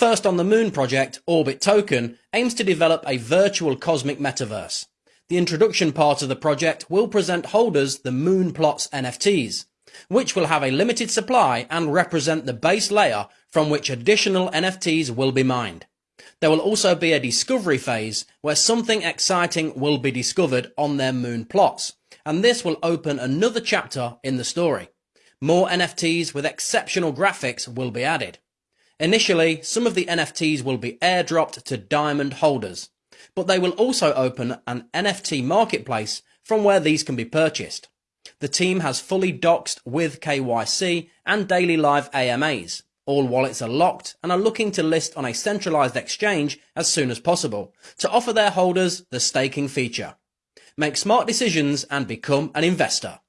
First on the Moon project, Orbit Token, aims to develop a virtual cosmic metaverse. The introduction part of the project will present holders the Moon Plots NFTs, which will have a limited supply and represent the base layer from which additional NFTs will be mined. There will also be a discovery phase where something exciting will be discovered on their moon plots, and this will open another chapter in the story. More NFTs with exceptional graphics will be added. Initially, some of the NFTs will be airdropped to diamond holders, but they will also open an NFT marketplace from where these can be purchased. The team has fully doxed with KYC and daily live AMAs. All wallets are locked and are looking to list on a centralized exchange as soon as possible to offer their holders the staking feature. Make smart decisions and become an investor.